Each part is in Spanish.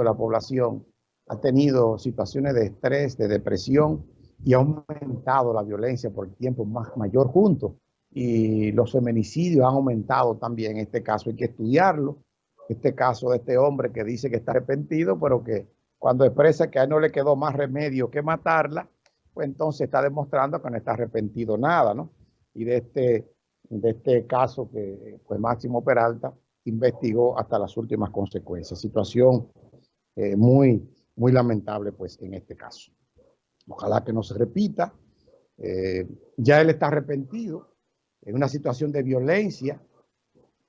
de la población ha tenido situaciones de estrés, de depresión y ha aumentado la violencia por el tiempo más mayor junto. Y los feminicidios han aumentado también. En este caso hay que estudiarlo. Este caso de este hombre que dice que está arrepentido, pero que cuando expresa que a él no le quedó más remedio que matarla, pues entonces está demostrando que no está arrepentido nada, ¿no? Y de este, de este caso que pues Máximo Peralta investigó hasta las últimas consecuencias. Situación eh, muy, muy lamentable pues en este caso. Ojalá que no se repita. Eh, ya él está arrepentido en una situación de violencia,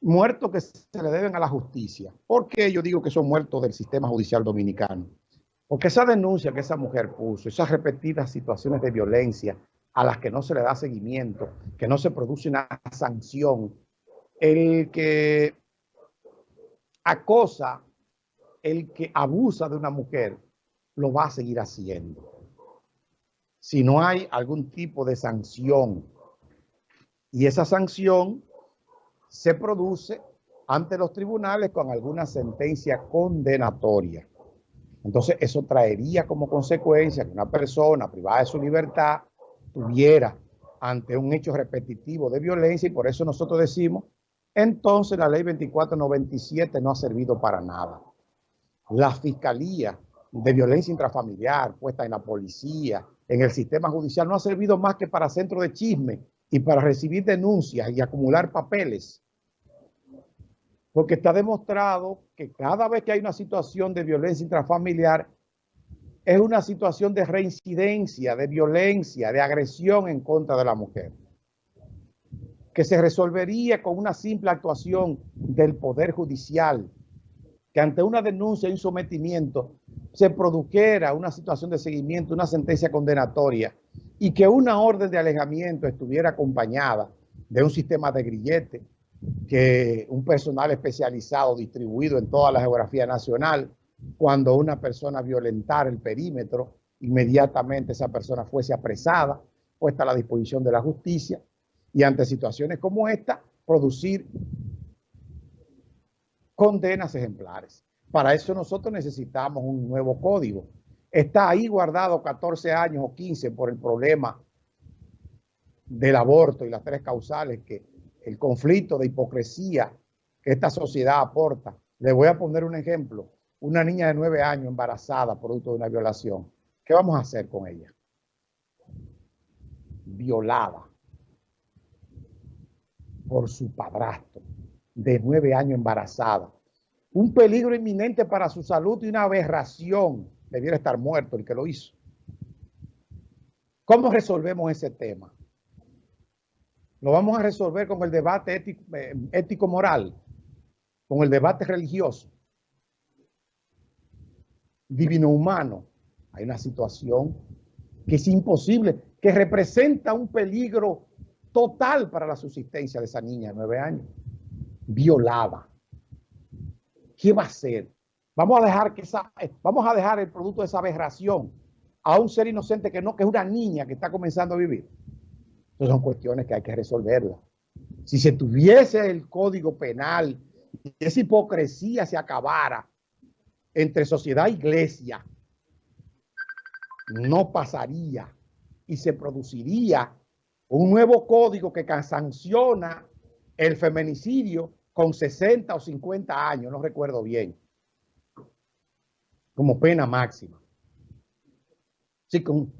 muertos que se le deben a la justicia. ¿Por qué yo digo que son muertos del sistema judicial dominicano? Porque esa denuncia que esa mujer puso, esas repetidas situaciones de violencia a las que no se le da seguimiento, que no se produce una sanción, el que acosa, el que abusa de una mujer, lo va a seguir haciendo. Si no hay algún tipo de sanción, y esa sanción se produce ante los tribunales con alguna sentencia condenatoria. Entonces, eso traería como consecuencia que una persona privada de su libertad tuviera ante un hecho repetitivo de violencia y por eso nosotros decimos, entonces la ley 2497 no ha servido para nada. La Fiscalía de Violencia Intrafamiliar puesta en la policía, en el sistema judicial, no ha servido más que para centro de chisme y para recibir denuncias y acumular papeles. Porque está demostrado que cada vez que hay una situación de violencia intrafamiliar, es una situación de reincidencia, de violencia, de agresión en contra de la mujer, que se resolvería con una simple actuación del Poder Judicial, que ante una denuncia y un sometimiento se produjera una situación de seguimiento, una sentencia condenatoria, y que una orden de alejamiento estuviera acompañada de un sistema de grillete, que un personal especializado distribuido en toda la geografía nacional, cuando una persona violentara el perímetro, inmediatamente esa persona fuese apresada, puesta a la disposición de la justicia, y ante situaciones como esta, producir condenas ejemplares. Para eso nosotros necesitamos un nuevo código. Está ahí guardado 14 años o 15 por el problema del aborto y las tres causales que el conflicto de hipocresía que esta sociedad aporta. Le voy a poner un ejemplo. Una niña de nueve años embarazada producto de una violación. ¿Qué vamos a hacer con ella? Violada por su padrastro de nueve años embarazada. Un peligro inminente para su salud y una aberración. Debiera estar muerto el que lo hizo. ¿Cómo resolvemos ese tema? Lo vamos a resolver con el debate eh, ético-moral, con el debate religioso, divino-humano. Hay una situación que es imposible, que representa un peligro total para la subsistencia de esa niña de nueve años, violada. ¿Qué va a hacer? Vamos a dejar que esa, eh, vamos a dejar el producto de esa aberración a un ser inocente que no, que es una niña que está comenzando a vivir. Esas son cuestiones que hay que resolverlas. Si se tuviese el código penal y esa hipocresía se acabara entre sociedad e iglesia, no pasaría y se produciría un nuevo código que sanciona el feminicidio con 60 o 50 años, no recuerdo bien, como pena máxima. Sí, con,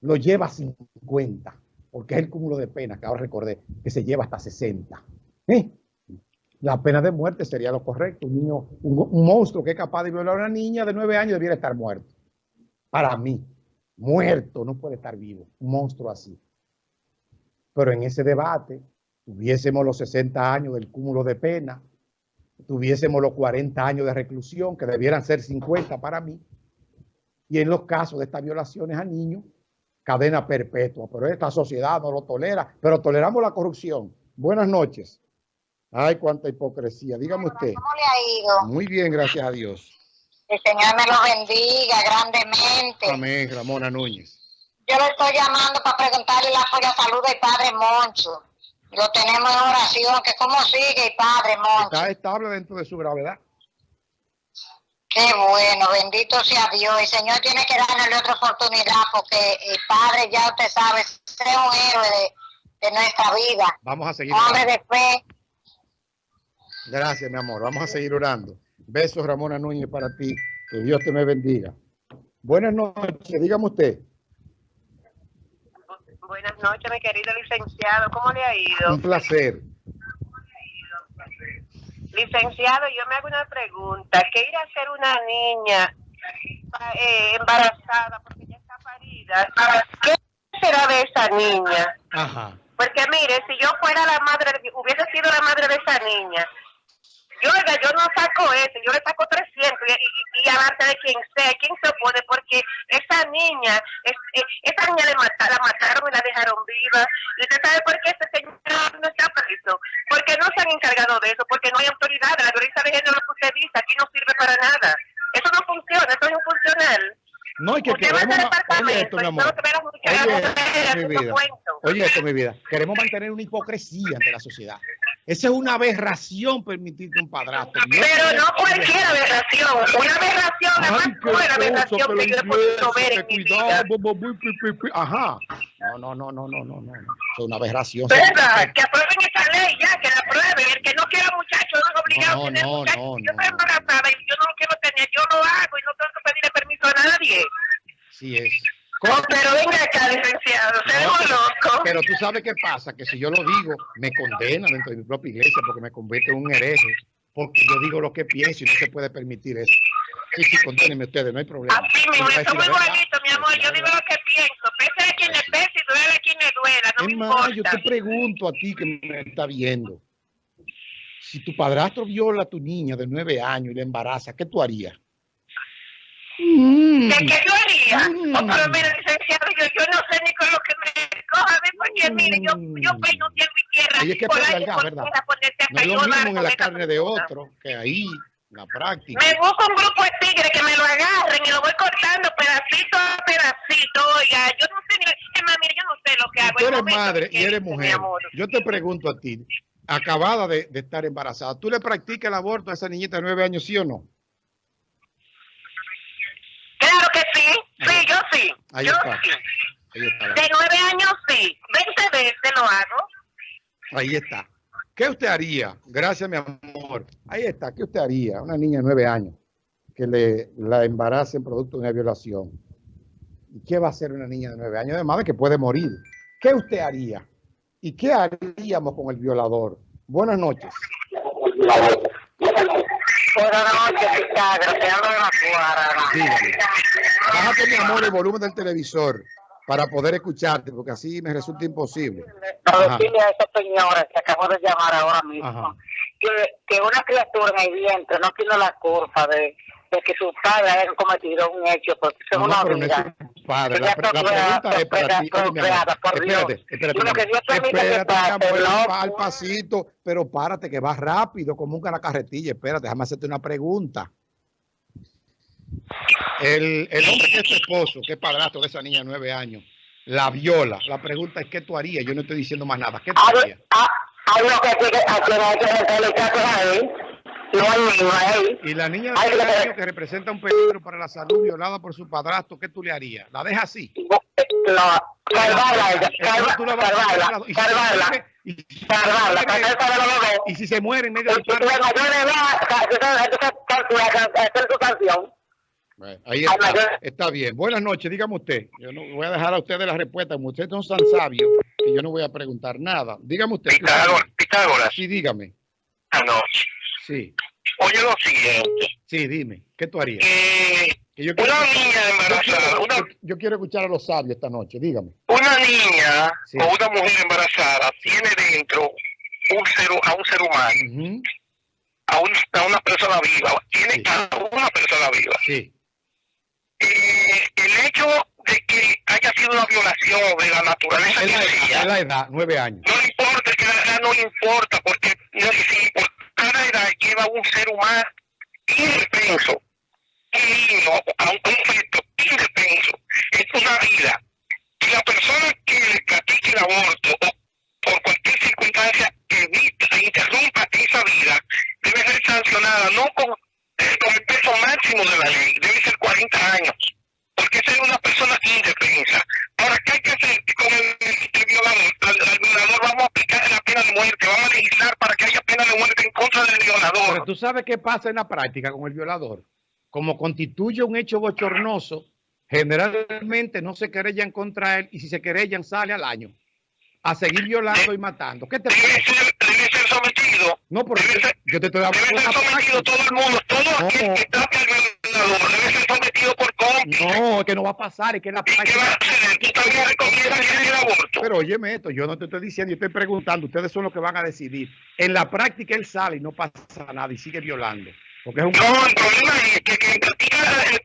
lo lleva a 50 porque es el cúmulo de penas que ahora recordé, que se lleva hasta 60. ¿Eh? La pena de muerte sería lo correcto. Un niño, un, monstruo que es capaz de violar a una niña de 9 años debiera estar muerto. Para mí, muerto, no puede estar vivo. Un monstruo así. Pero en ese debate, tuviésemos los 60 años del cúmulo de pena, tuviésemos los 40 años de reclusión, que debieran ser 50 para mí, y en los casos de estas violaciones a niños, cadena perpetua, pero esta sociedad no lo tolera, pero toleramos la corrupción. Buenas noches. Ay, cuánta hipocresía. Dígame usted. ¿Cómo le ha ido? Muy bien, gracias a Dios. El Señor me lo bendiga grandemente. Amén, Ramona Núñez. Yo le estoy llamando para preguntarle la salud del Padre Moncho. Lo tenemos en oración, que cómo sigue Padre Moncho. Está estable dentro de su gravedad. Qué bueno, bendito sea Dios. El Señor tiene que darle otra oportunidad porque el Padre, ya usted sabe, es un héroe de, de nuestra vida. Vamos a seguir. Hombre de fe. Gracias, mi amor. Vamos a seguir orando. Besos, Ramona Núñez, para ti. Que Dios te me bendiga. Buenas noches, dígame usted. Buenas noches, mi querido licenciado. ¿Cómo le ha ido? Un placer. Licenciado, yo me hago una pregunta. ¿Qué irá a hacer una niña eh, embarazada porque ya está parida? ¿Qué será de esa niña? Ajá. Porque mire, si yo fuera la madre, hubiese sido la madre de esa niña, yo, oiga, yo no saco eso, yo le saco 300 y, y, y de quien sea, quien se opone, porque esa niña, es, esa niña le la mataron y la dejaron viva. ¿Y usted sabe por qué ese señor no está preso? Porque no se han encargado de eso, porque no hay autoridad. La violencia de género que usted dice aquí no sirve para nada. Eso no funciona, eso es infuncional. No, y que Usted va a queremos... Oye esto, departamento mi amor. Oye, mi vida. Oye esto, mi vida. Queremos mantener una hipocresía ante la sociedad. Esa es una aberración permitirte un padrastro. Pero no cualquier aberración, una aberración, Ay, qué buena cosa, aberración que yo he podido ver en mi vida. Ajá. No, no, no, no, no, no, no. Es una aberración. ¿Verdad? Que aprueben esa ley ya, que la aprueben. El que no quiera muchacho no es obligado No, a tener no, muchacho. no, yo no nadie. Sí es. No, pero venga acá, licenciado, No, pero- loco. Pero tú sabes qué pasa, que si yo lo digo, me condena dentro de mi propia iglesia porque me convierte en un hereje, porque yo digo lo que pienso y no se puede permitir eso. Sí, sí, condénenme ustedes, no hay problema. Así mismo, Yo yo soy decir muy igualito, mi amor. Yo digo lo que pienso. Pese a quien le pese y duele a quien le duela. No me Es más, yo importa. te pregunto a ti que me está viendo, si tu padrastro viola a tu niña de nueve años y la embaraza, ¿qué tú harías? Mm. ¿Qué, qué yo haría? Mm. Pero mire, licenciado, yo, yo no sé ni con lo que me coja, porque mire, yo, yo peino cielo y tierra. Ahí es que por ahí por ¿verdad? tierra, No es lo mismo en la carne de otro que ahí, la práctica. Me busco un grupo de tigres que me lo agarren y lo voy cortando pedacito a pedacito. Oiga, yo no sé ni. Es más, mire, yo no sé lo que hago. Tú eres madre y eres mujer. Yo te pregunto a ti, acabada de, de estar embarazada, ¿tú le practicas el aborto a esa niñita de nueve años, sí o no? Claro que sí. Sí, yo sí. Ahí yo está. sí. Ahí está. De nueve años sí. Veinte veces lo hago. Ahí está. ¿Qué usted haría? Gracias, mi amor. Ahí está. ¿Qué usted haría? Una niña de nueve años que le la embaracen producto de una violación. ¿Y qué va a hacer una niña de nueve años? Además de que puede morir. ¿Qué usted haría? ¿Y qué haríamos con el violador? Buenas noches. Buenas noches, Picagra. Te hablo de la cuadra. Dígame. Bájate, mi amor, el volumen del televisor para poder escucharte, porque así me resulta imposible. Para decirle a esa señora que acabo de llamar ahora mismo que, que una criatura en el vientre no tiene la culpa de, de que su padre haya cometido un hecho, porque eso es No, una no es vida. tu padre. Que La, pre- pregunta es para ti. Espérate, espérate. Lo que que espérate, pase, amor, va al pasito, pero párate que va rápido como un carretilla. Espérate, déjame hacerte una pregunta. El, el hombre que es tu esposo, que es padrastro de esa niña de nueve años, la viola. La pregunta es, ¿qué tú harías? Yo no estoy diciendo más nada. ¿Qué tú harías? hay, hay lo que a quien hay que a no niño, a. Y la niña de Ay, que- años que representa un peligro para la salud violada por su padrastro, ¿qué tú le harías? ¿La dejas así? No, salvarla, a a salvarla, salvarla, y si se salvarla, y si se muere en medio del parto. de edad, entonces entonces calcula, hacer su canción. Bueno, ahí está, está bien. Buenas noches, dígame usted. Yo no voy a dejar a ustedes la respuesta, como ustedes son tan sabios que yo no voy a preguntar nada. Dígame usted. Pitágoras, Pitágoras, Sí, dígame. anoche. Sí, Oye lo siguiente, sí, dime. ¿Qué tú harías? eh, Que yo, quiero, una niña embarazada, quiero, una, yo- quiero escuchar a los sabios esta noche. Dígame. una niña Sí. o una mujer embarazada tiene dentro un ser, a un ser humano, a, un- a una persona viva, tiene Sí. a una persona viva. Sí, Eh, el hecho de que haya sido una violación de la naturaleza es que sea, la edad, nueve años. no importa, que la edad no importa, porque no, si lleva un ser humano indefenso, un niño, a un conflicto indefenso, es una vida. Y la persona que le practique el aborto o por cualquier circunstancia evita e interrumpa esa vida, debe ser sancionada no con, con el peso máximo de 30 años. Porque esa es una persona indefensa. Ahora, ¿qué hay que hacer con el, violador? Al, violador vamos a aplicar la pena de muerte, vamos a legislar para que haya pena de muerte en contra del violador. Pero tú sabes qué pasa en la práctica con el violador. Como constituye un hecho bochornoso, generalmente no se querellan contra él y si se querellan sale al año a seguir violando y matando. ¿Qué te debe ser, debe ser sometido. No, porque debe yo te estoy hablando Debe ser sometido todo el mundo, todo No. aquel que al violador, debe ser sometido por. No, es que no va a pasar, es que la ¿Y qué va a práctica... hacer? ¿Tú también recomiendas el aborto? Pero óyeme esto, yo no te estoy diciendo, yo estoy preguntando, ustedes son los que van a decidir. En la práctica él sale y no pasa nada y sigue violando. Porque es un... No, el problema es que quien practica el,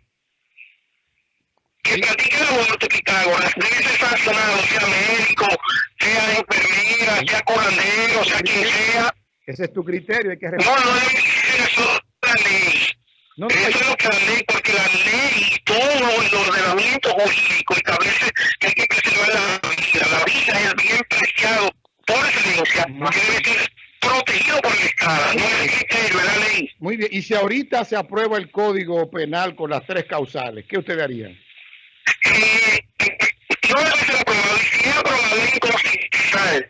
que practica el aborto, Pitágoras, debe ser sancionado, sea médico, sea enfermera, sea curandero, sea quien sea. Ese es tu criterio, hay que... No, no ser eso la ley. No, Eso es lo que la ley, porque la ley y todo el ordenamiento jurídico establece que hay que preservar la vida. La vida es bien preciado por excelencia, que debe ser protegido por el Estado, no es el criterio, es la ley. Muy bien, y si ahorita se aprueba el código penal con las tres causales, ¿qué ustedes harían? Eh, no debe ser aprobado, y si es aprobado es inconstitucional.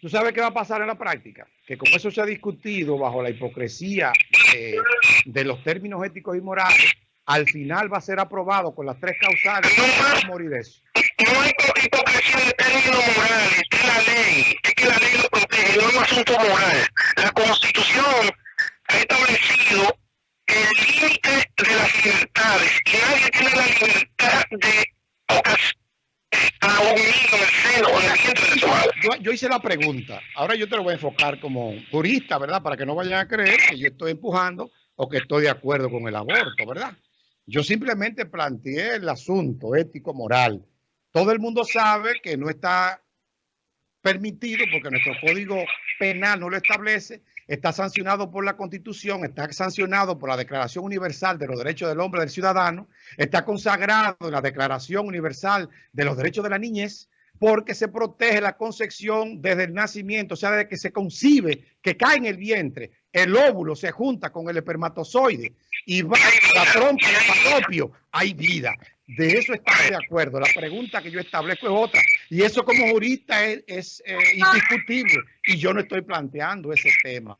¿Tú sabes qué va a pasar en la práctica? Que como eso se ha discutido bajo la hipocresía eh, de los términos éticos y morales, al final va a ser aprobado con las tres causales a morir de eso. No hay hipo- hipocresía de términos morales, es la ley, es que la ley lo protege, no es un asunto moral. La Constitución ha establecido el límite de las libertades y nadie tiene la libertad de a un niño en el seno o en el vientre de su madre. Yo, yo hice la pregunta, ahora yo te lo voy a enfocar como jurista, ¿verdad? Para que no vayan a creer que yo estoy empujando o que estoy de acuerdo con el aborto, ¿verdad? Yo simplemente planteé el asunto ético-moral. Todo el mundo sabe que no está permitido porque nuestro código penal no lo establece, está sancionado por la Constitución, está sancionado por la Declaración Universal de los Derechos del Hombre y del Ciudadano, está consagrado en la Declaración Universal de los Derechos de la Niñez, porque se protege la concepción desde el nacimiento, o sea, desde que se concibe, que cae en el vientre, el óvulo se junta con el espermatozoide y va la trompa y el falopio, hay vida. De eso estamos de acuerdo. La pregunta que yo establezco es otra. Y eso como jurista es, es, eh, indiscutible. Y yo no estoy planteando ese tema.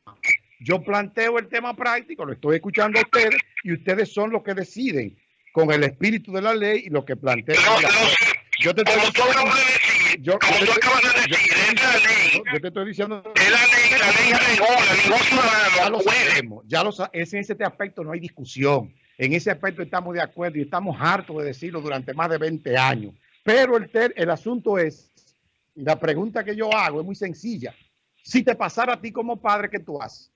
Yo planteo el tema práctico, lo estoy escuchando a ustedes y ustedes son los que deciden con el espíritu de la ley y lo que. No, no, Yo te estoy decir, yo, como yo tú acabas de yo- decir, es la ley, yo te estoy diciendo es la ley, la ley regula, ningún ya lo sabemos, ya lo es en ese aspecto no hay discusión. En ese aspecto estamos de acuerdo y estamos hartos de decirlo durante más de 20 años. Pero el, ter- el asunto es, la pregunta que yo hago es muy sencilla. Si te pasara a ti como padre, ¿qué tú haces?